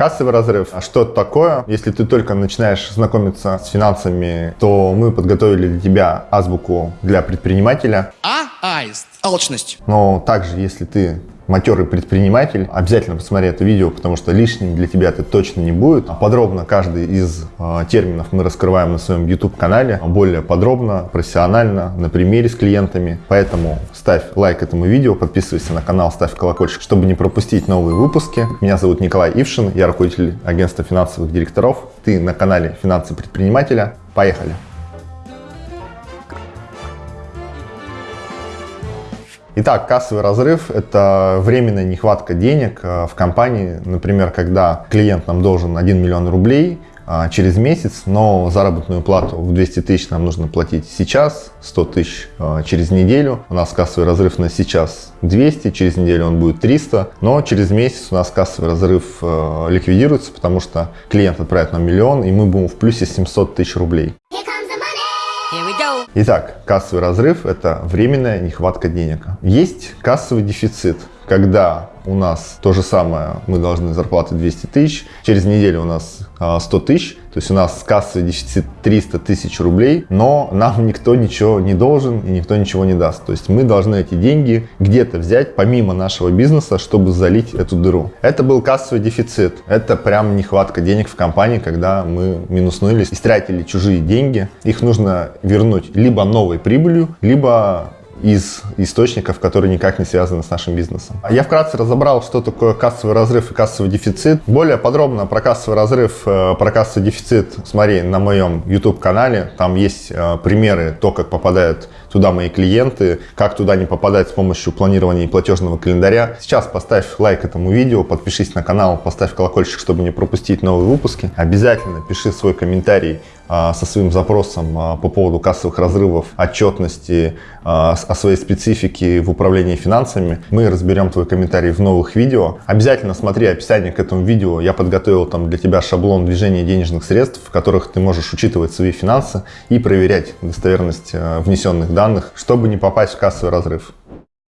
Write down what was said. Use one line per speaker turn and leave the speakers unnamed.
Кассовый разрыв. А что это такое? Если ты только начинаешь знакомиться с финансами, то мы подготовили для тебя азбуку для предпринимателя.
А. Аист. Алчность.
Но также, если ты матерый предприниматель, обязательно посмотри это видео, потому что лишним для тебя это точно не будет. Подробно каждый из э, терминов мы раскрываем на своем YouTube-канале, более подробно, профессионально, на примере с клиентами. Поэтому ставь лайк этому видео, подписывайся на канал, ставь колокольчик, чтобы не пропустить новые выпуски. Меня зовут Николай Ившин, я руководитель агентства финансовых директоров. Ты на канале «Финансы предпринимателя». Поехали! Итак, кассовый разрыв – это временная нехватка денег э, в компании. Например, когда клиент нам должен 1 миллион рублей а, через месяц, но заработную плату в 200 тысяч нам нужно платить сейчас, 100 тысяч а, через неделю. У нас кассовый разрыв на сейчас 200, через неделю он будет 300, но через месяц у нас кассовый разрыв э, ликвидируется, потому что клиент отправит нам миллион, и мы будем в плюсе 700 тысяч рублей. Итак, кассовый разрыв – это временная нехватка денег. Есть кассовый дефицит, когда у нас то же самое, мы должны зарплаты 200 тысяч, через неделю у нас 100 а, тысяч, то есть у нас кассовый дефицит 300 тысяч рублей, но нам никто ничего не должен и никто ничего не даст. То есть мы должны эти деньги где-то взять помимо нашего бизнеса, чтобы залить эту дыру. Это был кассовый дефицит, это прям нехватка денег в компании, когда мы минуснулись, истратили чужие деньги, их нужно вернуть либо новой прибылью, либо из источников, которые никак не связаны с нашим бизнесом. Я вкратце разобрал, что такое кассовый разрыв и кассовый дефицит. Более подробно про кассовый разрыв, э, про кассовый дефицит смотри на моем YouTube-канале. Там есть э, примеры, то, как попадают туда мои клиенты, как туда не попадать с помощью планирования и платежного календаря. Сейчас поставь лайк этому видео, подпишись на канал, поставь колокольчик, чтобы не пропустить новые выпуски. Обязательно пиши свой комментарий а, со своим запросом а, по поводу кассовых разрывов, отчетности, а, о своей специфике в управлении финансами. Мы разберем твой комментарий в новых видео. Обязательно смотри описание к этому видео. Я подготовил там для тебя шаблон движения денежных средств, в которых ты можешь учитывать свои финансы и проверять достоверность внесенных данных, чтобы не попасть в кассовый разрыв.